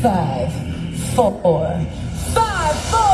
Five, four, five, four,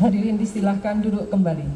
Hadirin disilahkan duduk kembali.